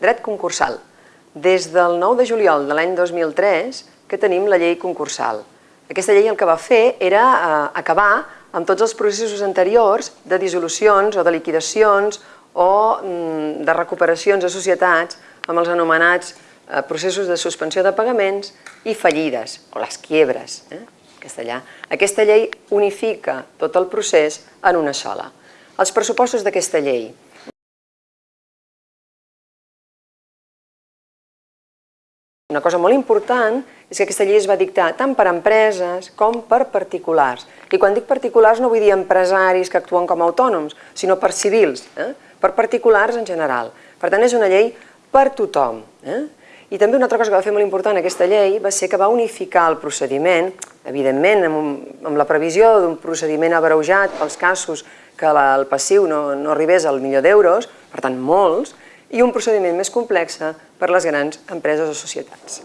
Dret concursal. Des del 9 de juliol de l'any 2003 que tenim la llei concursal. Aquesta llei el que va fer era eh, acabar amb tots els processos anteriors de dissolucions o de liquidacions o mm, de recuperacions de societats amb els anomenats eh, processos de suspensió de pagaments i fallides, o les quiebres, eh, castellà. Aquesta llei unifica tot el procés en una sola. Els pressupostos d'aquesta llei Una cosa molt important és que aquesta llei es va dictar tant per empreses com per particulars. I quan dic particulars no vull dir empresaris que actuen com a autònoms, sinó per civils, eh? per particulars en general. Per tant, és una llei per tothom. Eh? I també una altra cosa que va fer molt important aquesta llei va ser que va unificar el procediment, evidentment amb, un, amb la previsió d'un procediment abreujat pels casos que la, el passiu no, no arribés al milió d'euros, per tant molts, i un procediment més complex per les grans empreses o societats.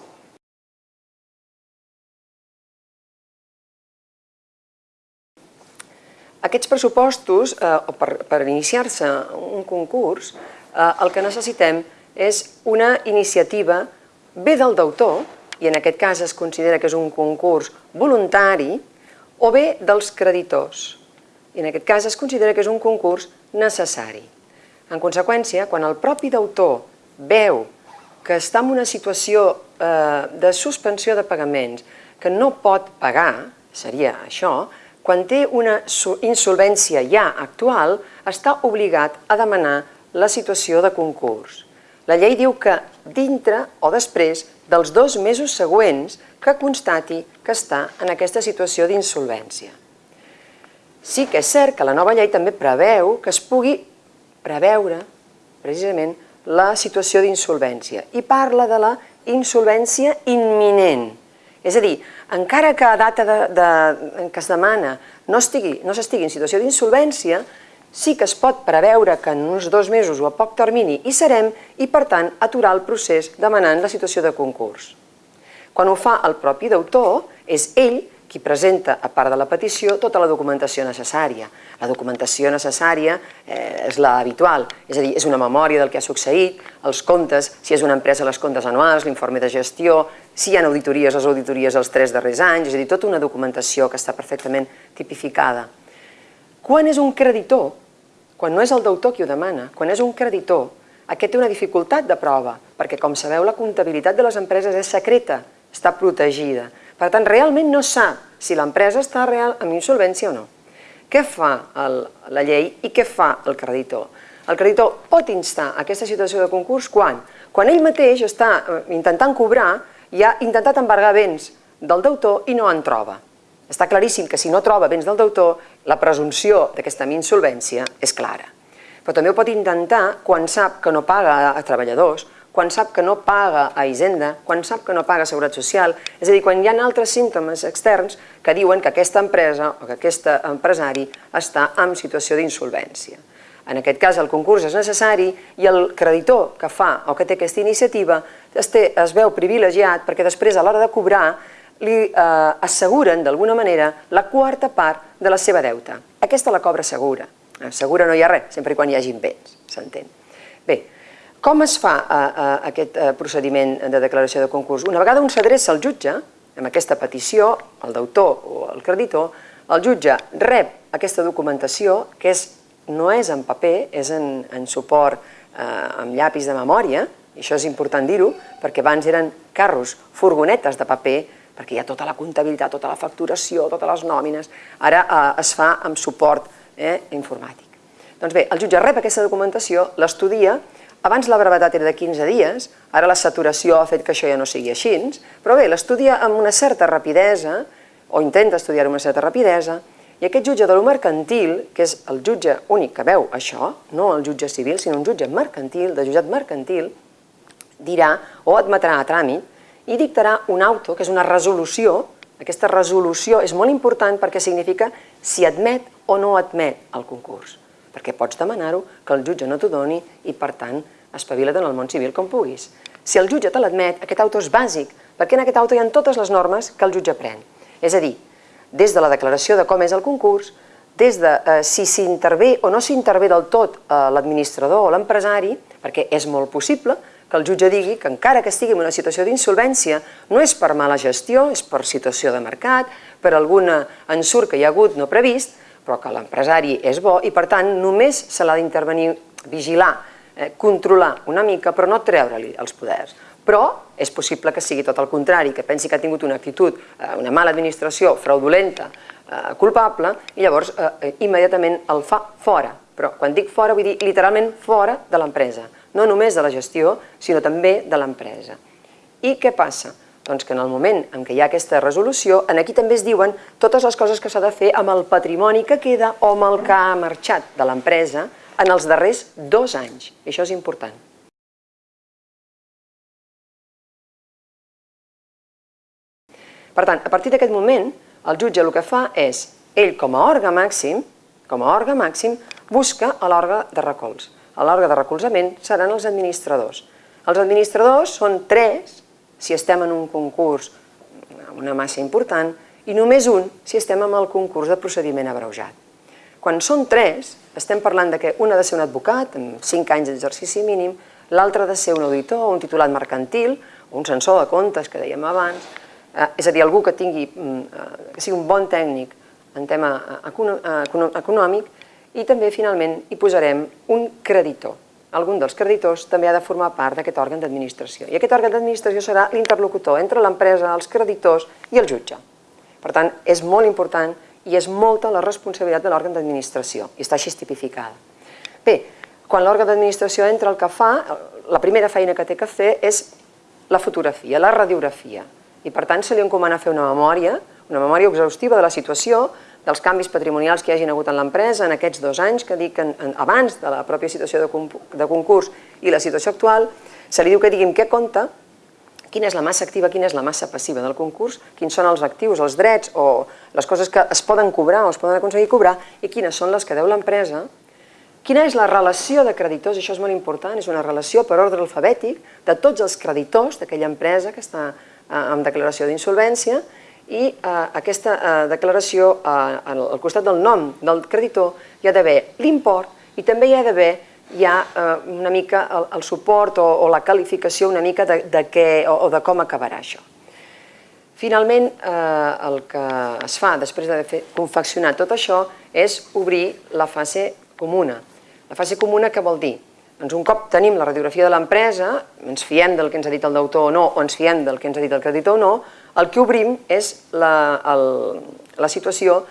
Aquests pressupostos, eh, per, per iniciar-se un concurs, eh, el que necessitem és una iniciativa bé del deutor, i en aquest cas es considera que és un concurs voluntari, o bé dels creditors, i en aquest cas es considera que és un concurs necessari. En conseqüència, quan el propi deutor veu que està en una situació eh, de suspensió de pagaments que no pot pagar, seria això, quan té una insolvència ja actual, està obligat a demanar la situació de concurs. La llei diu que dintre o després dels dos mesos següents que constati que està en aquesta situació d'insolvència. Sí que és cert que la nova llei també preveu que es pugui preveure precisament la situació d'insolvència i parla de la insolvència imminent. És a dir, encara que a data de, de, en què es demana no s'estigui no en situació d'insolvència, sí que es pot preveure que en uns dos mesos o a poc termini hi serem i, per tant, aturar el procés demanant la situació de concurs. Quan ho fa el propi deutor, és ell qui presenta, a part de la petició, tota la documentació necessària. La documentació necessària eh, és la habitual, és a dir, és una memòria del que ha succeït, els comptes, si és una empresa, les comptes anuals, l'informe de gestió, si hi ha auditories, les auditories els tres darrers anys, és a dir, tota una documentació que està perfectament tipificada. Quan és un creditor? Quan no és el deutor qui ho demana, quan és un creditor, aquest té una dificultat de prova, perquè com sabeu la comptabilitat de les empreses és secreta, està protegida. Per tant, realment no sap si l'empresa està real amb insolvència o no. Què fa el, la llei i què fa el creditor? El creditor pot instar aquesta situació de concurs quan? Quan ell mateix està eh, intentant cobrar i ha intentat embargar béns del deutor i no en troba. Està claríssim que si no troba béns del deutor, la presumpció d'aquesta insolvència és clara. Però també ho pot intentar quan sap que no paga a treballadors, quan sap que no paga a Hisenda, quan sap que no paga a Seguretat Social, és a dir, quan hi ha altres símptomes externs que diuen que aquesta empresa o que aquest empresari està en situació d'insolvència. En aquest cas el concurs és necessari i el creditor que fa o que té aquesta iniciativa es, té, es veu privilegiat perquè després a l'hora de cobrar li eh, asseguren d'alguna manera la quarta part de la seva deuta. Aquesta la cobra segura. Segura no hi ha res, sempre quan hi hagin béns, s'entén. Bé, com es fa eh, eh, aquest eh, procediment de declaració de concurs? Una vegada un s'adreça al jutge, amb aquesta petició, el deutor o el creditor, el jutge rep aquesta documentació, que és, no és en paper, és en, en suport eh, amb llapis de memòria, i això és important dir-ho, perquè abans eren carros, furgonetes de paper, perquè hi ha tota la comptabilitat, tota la facturació, totes les nòmines, ara eh, es fa amb suport eh, informàtic. Doncs bé, el jutge rep aquesta documentació, l'estudia, abans la brevetat era de 15 dies, ara la saturació ha fet que això ja no sigui així, però bé, l'estudia amb una certa rapidesa, o intenta estudiar amb una certa rapidesa, i aquest jutge de lo mercantil, que és el jutge únic que veu això, no el jutge civil, sinó un jutge mercantil, de jutjat mercantil, dirà o admetrà a tràmit i dictarà un auto, que és una resolució. Aquesta resolució és molt important perquè significa si admet o no admet el concurs, perquè pots demanar-ho, que el jutge no t'ho doni i, per tant, espavila't en el món civil com puguis. Si el jutge te l'admet, aquest auto és bàsic, perquè en aquest auto hi ha totes les normes que el jutge pren. És a dir, des de la declaració de com és el concurs, des de eh, si s'intervé o no s'intervé del tot eh, l'administrador o l'empresari, perquè és molt possible que el jutge digui que encara que estigui en una situació d'insolvència no és per mala gestió, és per situació de mercat, per algun ensurt que hi ha hagut no previst, però que l'empresari és bo i per tant només se l'ha d'intervenir, vigilar, eh, controlar una mica però no treure-li els poders. Però és possible que sigui tot el contrari, que pensi que ha tingut una actitud, eh, una mala administració, fraudulenta, eh, culpable, i llavors eh, eh immediatament el fa fora. Però quan dic fora vull dir literalment fora de l'empresa no només de la gestió, sinó també de l'empresa. I què passa? Doncs que en el moment en què hi ha aquesta resolució, en aquí també es diuen totes les coses que s'ha de fer amb el patrimoni que queda o amb el que ha marxat de l'empresa en els darrers dos anys. I això és important. Per tant, a partir d'aquest moment, el jutge el que fa és, ell com a òrgan màxim, com a òrgan màxim, busca l'òrgan de recolz a l'òrgan de recolzament seran els administradors. Els administradors són tres si estem en un concurs amb una massa important i només un si estem en el concurs de procediment abreujat. Quan són tres, estem parlant de que un ha de ser un advocat amb 5 anys d'exercici mínim, l'altre ha de ser un auditor, un titulat mercantil, un censor de comptes, que dèiem abans, eh, és a dir, algú que, tingui, mm, eh, que sigui un bon tècnic en tema econòmic i també, finalment, hi posarem un creditor. Algun dels creditors també ha de formar part d'aquest òrgan d'administració. I aquest òrgan d'administració serà l'interlocutor entre l'empresa, els creditors i el jutge. Per tant, és molt important i és molta la responsabilitat de l'òrgan d'administració, i està així tipificada. Bé, quan l'òrgan d'administració entra, el que fa, la primera feina que té que fer és la fotografia, la radiografia. I per tant se li encomana fer una memòria, una memòria exhaustiva de la situació, dels canvis patrimonials que hi hagin hagut en l'empresa en aquests dos anys, que dic en, abans de la pròpia situació de, de concurs i la situació actual, se li diu que diguin què compta, quina és la massa activa, quina és la massa passiva del concurs, quins són els actius, els drets o les coses que es poden cobrar o es poden aconseguir cobrar i quines són les que deu l'empresa, quina és la relació de creditors, això és molt important, és una relació per ordre alfabètic de tots els creditors d'aquella empresa que està eh, en declaració d'insolvència i eh, aquesta eh, declaració, eh, al costat del nom del creditor, hi ha d'haver l'import i també hi ha d'haver ja eh, una mica el, el suport o, o la qualificació una mica de, de què o, o de com acabarà això. Finalment, eh, el que es fa després d'haver confeccionat tot això és obrir la fase comuna. La fase comuna què vol dir? Doncs un cop tenim la radiografia de l'empresa, ens fiem del que ens ha dit el deutor o no, o ens fiem del que ens ha dit el creditor o no, el que obrim és la, el, la situació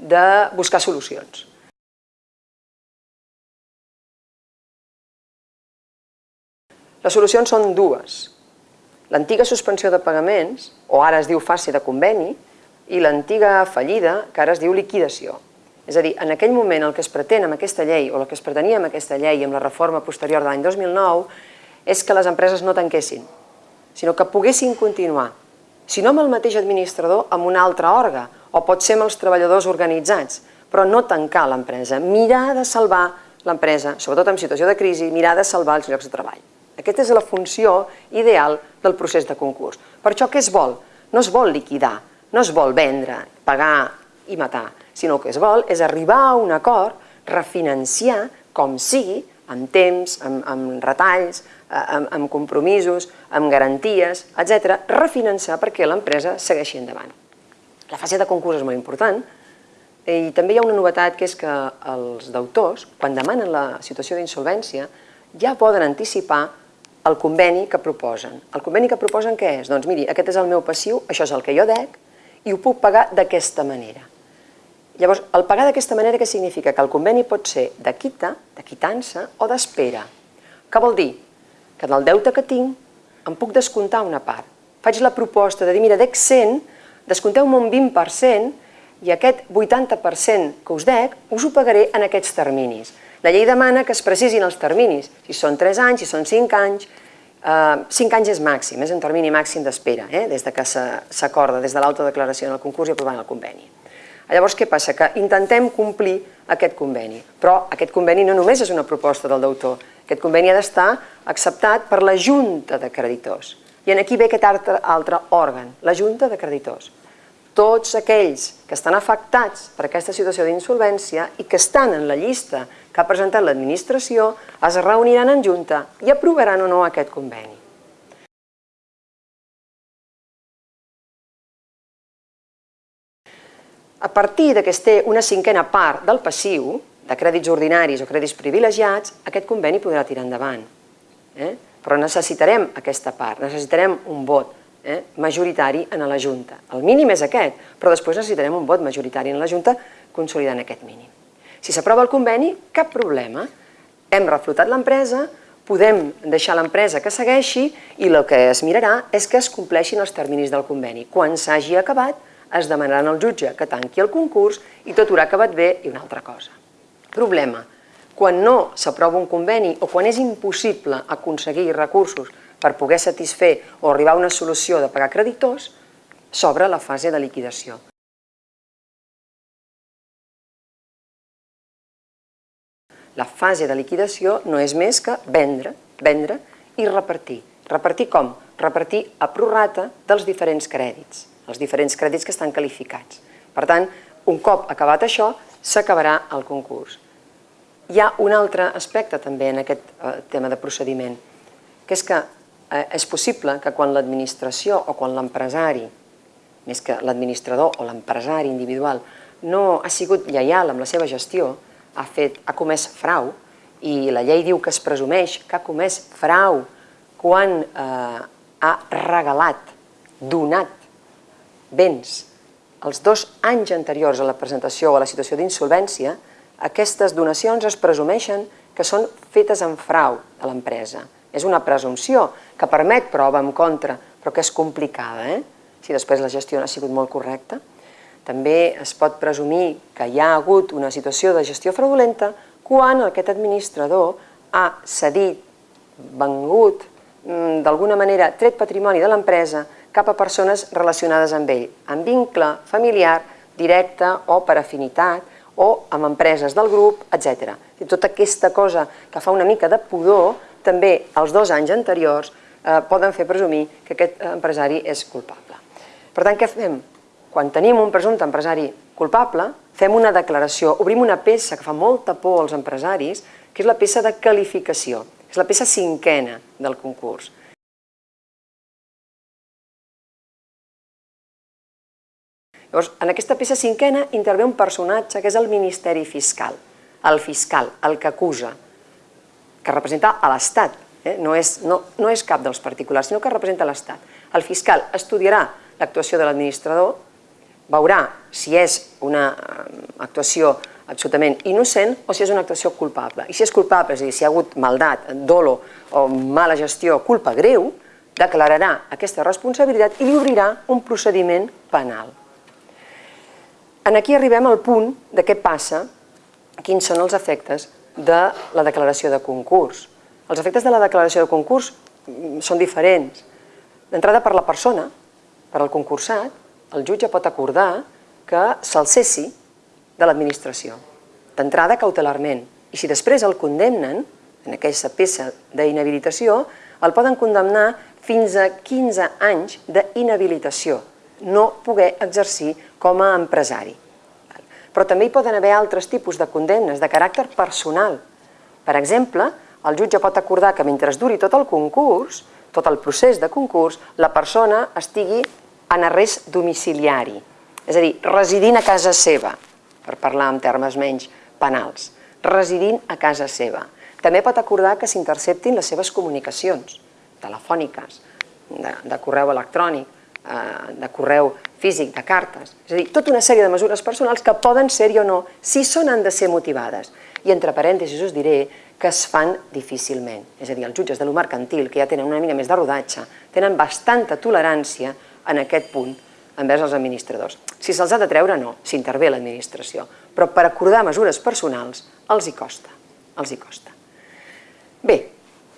de buscar solucions. Les solucions són dues. L'antiga suspensió de pagaments, o ara es diu fase de conveni, i l'antiga fallida, que ara es diu liquidació. És a dir, en aquell moment el que es pretén amb aquesta llei, o el que es pretenia amb aquesta llei, amb la reforma posterior de l'any 2009, és que les empreses no tanquessin, sinó que poguessin continuar si no amb el mateix administrador, amb un altre òrgan, o pot ser amb els treballadors organitzats, però no tancar l'empresa, mirar de salvar l'empresa, sobretot en situació de crisi, mirar de salvar els llocs de treball. Aquesta és la funció ideal del procés de concurs. Per això què es vol? No es vol liquidar, no es vol vendre, pagar i matar, sinó que es vol és arribar a un acord, refinanciar com sigui, amb temps, amb, amb retalls, Eh, amb, amb compromisos, amb garanties, etc., refinançar perquè l'empresa segueixi endavant. La fase de concurs és molt important i també hi ha una novetat que és que els deutors, quan demanen la situació d'insolvència, ja poden anticipar el conveni que proposen. El conveni que proposen què és? Doncs miri, aquest és el meu passiu, això és el que jo dec i ho puc pagar d'aquesta manera. Llavors, el pagar d'aquesta manera què significa? Que el conveni pot ser de quita, de quitança o d'espera. Què vol dir? que del deute que tinc em puc descomptar una part. Faig la proposta de dir, mira, dec 100, descompteu-me un 20% i aquest 80% que us dec us ho pagaré en aquests terminis. La llei demana que es precisin els terminis, si són 3 anys, si són 5 anys, Eh, cinc anys és màxim, és un termini màxim d'espera, eh? des de que s'acorda, des de l'autodeclaració en el concurs i aprovant el conveni. Llavors, què passa? Que intentem complir aquest conveni, però aquest conveni no només és una proposta del deutor, aquest conveni ha d'estar acceptat per la Junta de Creditors. I en aquí ve aquest altre, altre òrgan, la Junta de Creditors. Tots aquells que estan afectats per aquesta situació d'insolvència i que estan en la llista que ha presentat l'administració es reuniran en junta i aprovaran o no aquest conveni. A partir de que es té una cinquena part del passiu, de crèdits ordinaris o crèdits privilegiats, aquest conveni podrà tirar endavant. Eh? Però necessitarem aquesta part, necessitarem un vot eh? majoritari en la Junta. El mínim és aquest, però després necessitarem un vot majoritari en la Junta consolidant aquest mínim. Si s'aprova el conveni, cap problema. Hem reflotat l'empresa, podem deixar l'empresa que segueixi i el que es mirarà és que es compleixin els terminis del conveni. Quan s'hagi acabat, es demanaran al jutge que tanqui el concurs i tot haurà acabat bé i una altra cosa. Problema. Quan no s'aprova un conveni o quan és impossible aconseguir recursos per poder satisfer o arribar a una solució de pagar creditors, s'obre la fase de liquidació. La fase de liquidació no és més que vendre, vendre i repartir. Repartir com? Repartir a prorrata dels diferents crèdits, els diferents crèdits que estan qualificats. Per tant, un cop acabat això, s'acabarà el concurs. Hi ha un altre aspecte també en aquest eh, tema de procediment, que és que eh, és possible que quan l'administració o quan l'empresari, més que l'administrador o l'empresari individual, no ha sigut lleial amb la seva gestió, ha, fet, ha comès frau i la llei diu que es presumeix que ha comès frau quan eh, ha regalat, donat béns els dos anys anteriors a la presentació o a la situació d'insolvència, aquestes donacions es presumeixen que són fetes en frau de l'empresa. És una presumpció que permet prova en contra, però que és complicada, eh? si després la gestió no ha sigut molt correcta. També es pot presumir que hi ha hagut una situació de gestió fraudulenta quan aquest administrador ha cedit, vengut, mm, d'alguna manera tret patrimoni de l'empresa cap a persones relacionades amb ell, amb vincle familiar, directe o per afinitat, o amb empreses del grup, etc. I tota aquesta cosa que fa una mica de pudor, també els dos anys anteriors eh, poden fer presumir que aquest empresari és culpable. Per tant, què fem? Quan tenim un presumpte empresari culpable, fem una declaració, obrim una peça que fa molta por als empresaris, que és la peça de qualificació, és la peça cinquena del concurs. Llavors, en aquesta peça cinquena intervé un personatge que és el Ministeri Fiscal, el fiscal, el que acusa, que representa a l'Estat, eh? no, és, no, no és cap dels particulars, sinó que representa l'Estat. El fiscal estudiarà l'actuació de l'administrador, veurà si és una eh, actuació absolutament innocent o si és una actuació culpable. I si és culpable, és a dir, si hi ha hagut maldat, dolo o mala gestió, culpa greu, declararà aquesta responsabilitat i li obrirà un procediment penal. En aquí arribem al punt de què passa, quins són els efectes de la declaració de concurs. Els efectes de la declaració de concurs mm, són diferents. D'entrada per la persona, per al concursat, el jutge pot acordar que se'l cessi de l'administració, d'entrada cautelarment, i si després el condemnen, en aquesta peça d'inhabilitació, el poden condemnar fins a 15 anys d'inhabilitació, no poder exercir com a empresari. Però també hi poden haver altres tipus de condemnes de caràcter personal. Per exemple, el jutge pot acordar que mentre duri tot el concurs, tot el procés de concurs, la persona estigui en arrest domiciliari, és a dir, residint a casa seva, per parlar en termes menys penals, residint a casa seva. També pot acordar que s'interceptin les seves comunicacions telefòniques, de, de correu electrònic, de correu físic, de cartes. És a dir, tota una sèrie de mesures personals que poden ser-hi o no, si són han de ser motivades. I entre parèntesis us diré que es fan difícilment. És a dir, els jutges de lo mercantil, que ja tenen una mica més de rodatge, tenen bastanta tolerància en aquest punt envers els administradors. Si se'ls ha de treure, no, s'intervé l'administració. Però per acordar mesures personals els hi costa, els hi costa. Bé,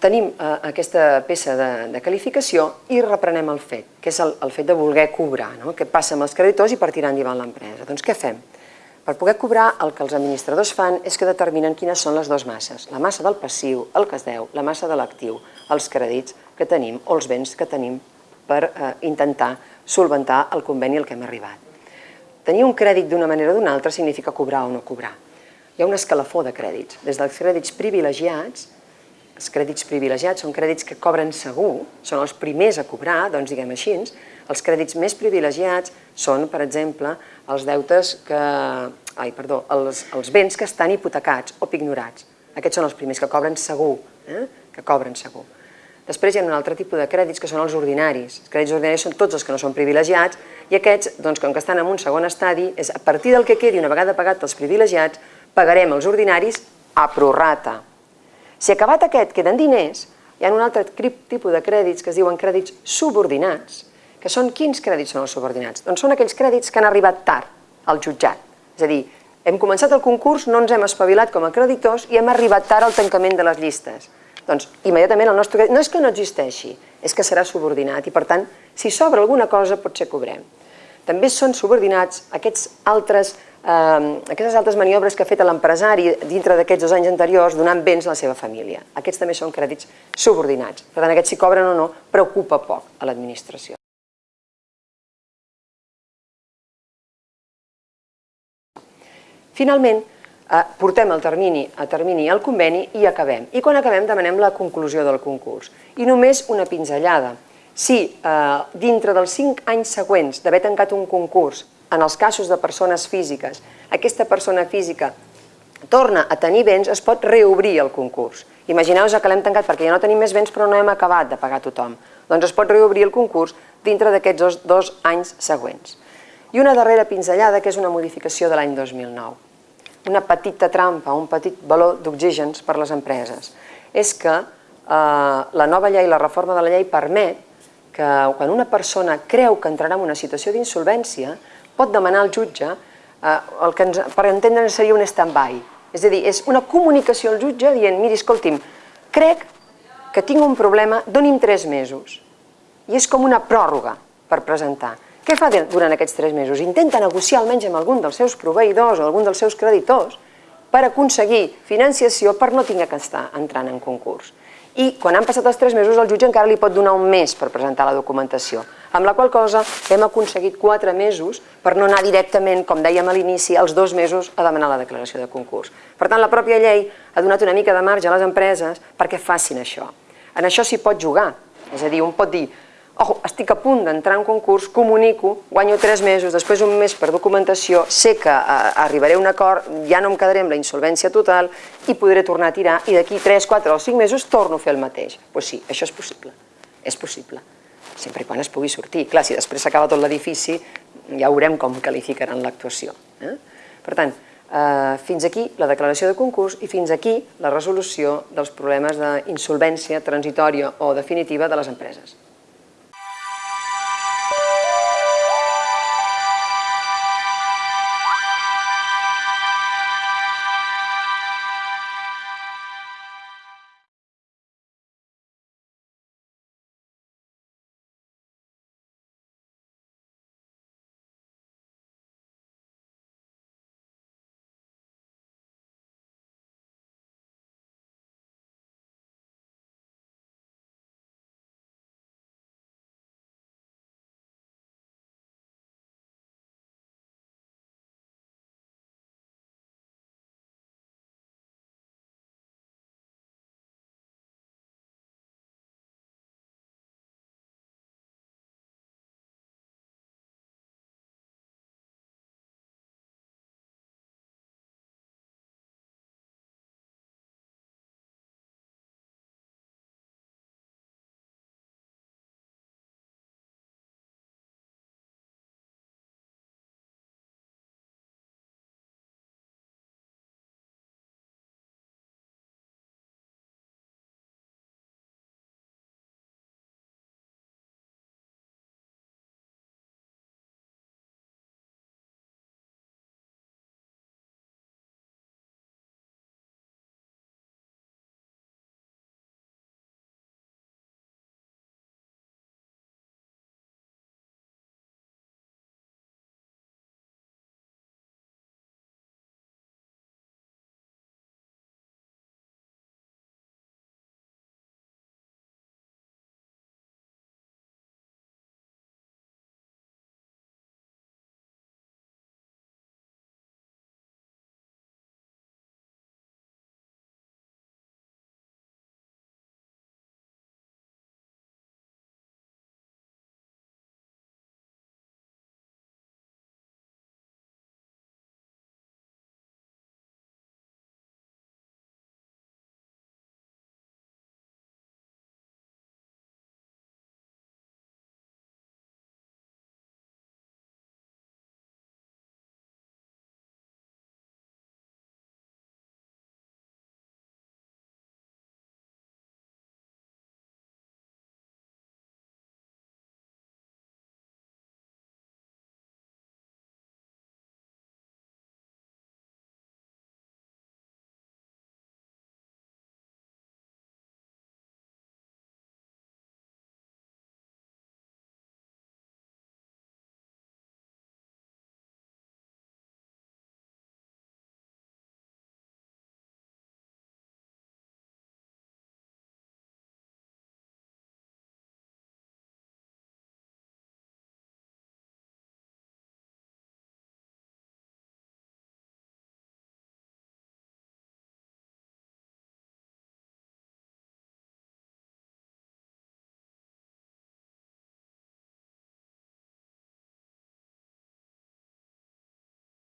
tenim eh, aquesta peça de, de qualificació i reprenem el fet, que és el, el fet de voler cobrar, no? què passa amb els creditors i per tirar endavant l'empresa. Doncs què fem? Per poder cobrar, el que els administradors fan és que determinen quines són les dues masses, la massa del passiu, el que es deu, la massa de l'actiu, els crèdits que tenim o els béns que tenim per eh, intentar solventar el conveni al que hem arribat. Tenir un crèdit d'una manera o d'una altra significa cobrar o no cobrar. Hi ha un escalafó de crèdits, des dels crèdits privilegiats els crèdits privilegiats són crèdits que cobren segur, són els primers a cobrar, doncs diguem així. Els crèdits més privilegiats són, per exemple, els deutes que... Ai, perdó, els, els béns que estan hipotecats o pignorats. Aquests són els primers que cobren segur, eh? que cobren segur. Després hi ha un altre tipus de crèdits que són els ordinaris. Els crèdits ordinaris són tots els que no són privilegiats i aquests, doncs, com que estan en un segon estadi, és a partir del que quedi una vegada pagat els privilegiats, pagarem els ordinaris a prorrata. Si acabat aquest queden diners, hi ha un altre tipus de crèdits que es diuen crèdits subordinats, que són quins crèdits són els subordinats? Doncs són aquells crèdits que han arribat tard al jutjat. És a dir, hem començat el concurs, no ens hem espavilat com a creditors i hem arribat tard al tancament de les llistes. Doncs immediatament el nostre crèdit no és que no existeixi, és que serà subordinat i per tant, si s'obre alguna cosa potser cobrem. També són subordinats aquests altres eh, aquestes altres maniobres que ha fet l'empresari dintre d'aquests dos anys anteriors donant béns a la seva família. Aquests també són crèdits subordinats. Per tant, aquests si cobren o no preocupa poc a l'administració. Finalment, eh, portem el termini a termini al conveni i acabem. I quan acabem demanem la conclusió del concurs. I només una pinzellada. Si eh, dintre dels 5 anys següents d'haver tancat un concurs en els casos de persones físiques, aquesta persona física torna a tenir béns, es pot reobrir el concurs. Imagineu-vos que l'hem tancat perquè ja no tenim més béns però no hem acabat de pagar tothom. Doncs es pot reobrir el concurs dintre d'aquests dos, dos anys següents. I una darrera pinzellada, que és una modificació de l'any 2009. Una petita trampa, un petit valor d'oxígens per les empreses. És que eh, la nova llei, la reforma de la llei, permet que quan una persona creu que entrarà en una situació d'insolvència, pot demanar al jutge eh, el que ens, per entendre seria un stand-by. És a dir, és una comunicació al jutge dient, miri, escolti'm, crec que tinc un problema, doni'm tres mesos. I és com una pròrroga per presentar. Què fa durant aquests tres mesos? Intenta negociar almenys amb algun dels seus proveïdors o algun dels seus creditors per aconseguir financiació per no tinguer que estar entrant en concurs. I quan han passat els tres mesos, el jutge encara li pot donar un mes per presentar la documentació amb la qual cosa hem aconseguit quatre mesos per no anar directament, com dèiem a l'inici, als dos mesos a demanar la declaració de concurs. Per tant, la pròpia llei ha donat una mica de marge a les empreses perquè facin això. En això s'hi pot jugar, és a dir, un pot dir Ojo, estic a punt d'entrar en concurs, comunico, guanyo tres mesos, després un mes per documentació, sé que eh, arribaré a un acord, ja no em quedaré amb la insolvència total i podré tornar a tirar i d'aquí 3, 4 o 5 mesos torno a fer el mateix. Doncs pues sí, això és possible, és possible sempre quan es pugui sortir. Clar, si després s'acaba tot l'edifici, ja veurem com qualificaran l'actuació. Eh? Per tant, eh, fins aquí la declaració de concurs i fins aquí la resolució dels problemes d'insolvència transitòria o definitiva de les empreses.